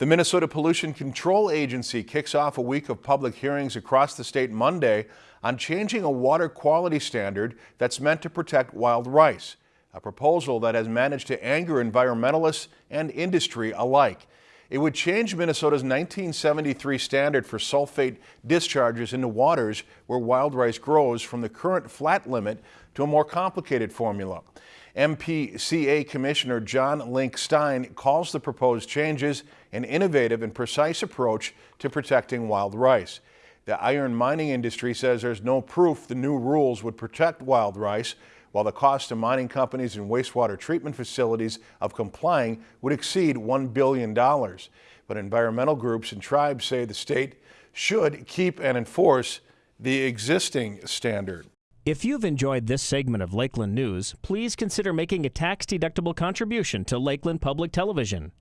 The Minnesota Pollution Control Agency kicks off a week of public hearings across the state Monday on changing a water quality standard that's meant to protect wild rice, a proposal that has managed to anger environmentalists and industry alike. It would change Minnesota's 1973 standard for sulfate discharges into waters where wild rice grows from the current flat limit to a more complicated formula. MPCA Commissioner John Linc Stine calls the proposed changes an innovative and precise approach to protecting wild rice. The iron mining industry says there's no proof the new rules would protect wild rice, while the cost to mining companies and wastewater treatment facilities of complying would exceed $1 billion. But environmental groups and tribes say the state should keep and enforce the existing standard. If you've enjoyed this segment of Lakeland News, please consider making a tax-deductible contribution to Lakeland Public Television.